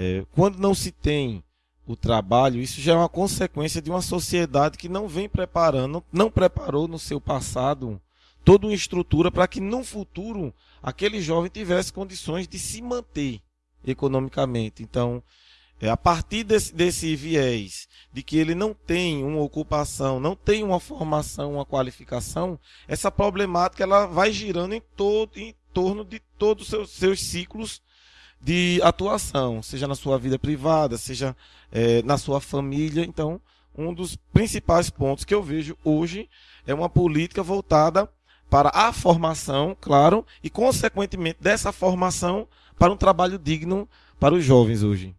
É, quando não se tem o trabalho, isso já é uma consequência de uma sociedade que não vem preparando, não preparou no seu passado toda uma estrutura para que no futuro aquele jovem tivesse condições de se manter economicamente. Então, é a partir desse, desse viés de que ele não tem uma ocupação, não tem uma formação, uma qualificação, essa problemática ela vai girando em, todo, em torno de todos os seus, seus ciclos de atuação, seja na sua vida privada, seja é, na sua família. Então, um dos principais pontos que eu vejo hoje é uma política voltada para a formação, claro, e consequentemente dessa formação para um trabalho digno para os jovens hoje.